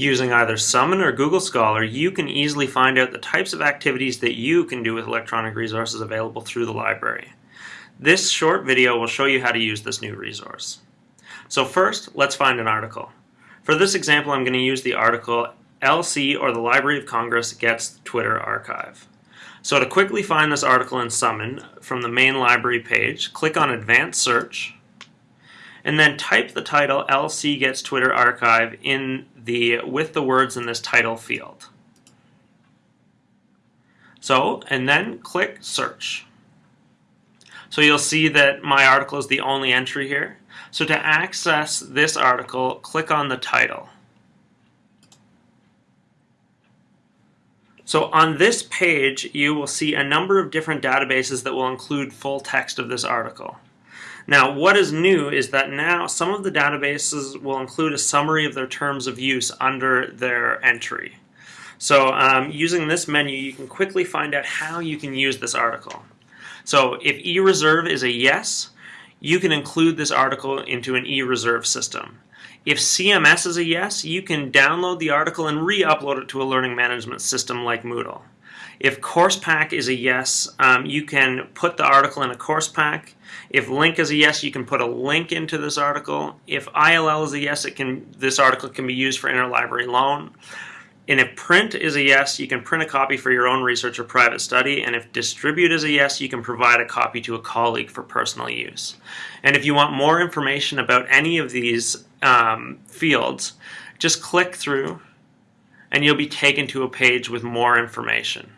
Using either Summon or Google Scholar, you can easily find out the types of activities that you can do with electronic resources available through the library. This short video will show you how to use this new resource. So first, let's find an article. For this example, I'm going to use the article LC or the Library of Congress Gets Twitter Archive. So to quickly find this article in Summon from the main library page, click on Advanced Search, and then type the title LC Gets Twitter Archive in the with the words in this title field. So, and then click search. So you'll see that my article is the only entry here. So to access this article, click on the title. So on this page, you will see a number of different databases that will include full text of this article. Now, what is new is that now some of the databases will include a summary of their terms of use under their entry. So um, using this menu, you can quickly find out how you can use this article. So if eReserve is a yes, you can include this article into an eReserve system. If CMS is a yes, you can download the article and re-upload it to a learning management system like Moodle. If course pack is a yes, um, you can put the article in a course pack. If link is a yes, you can put a link into this article. If ILL is a yes, it can this article can be used for interlibrary loan. And if print is a yes, you can print a copy for your own research or private study. And if distribute is a yes, you can provide a copy to a colleague for personal use. And if you want more information about any of these um, fields, just click through and you'll be taken to a page with more information.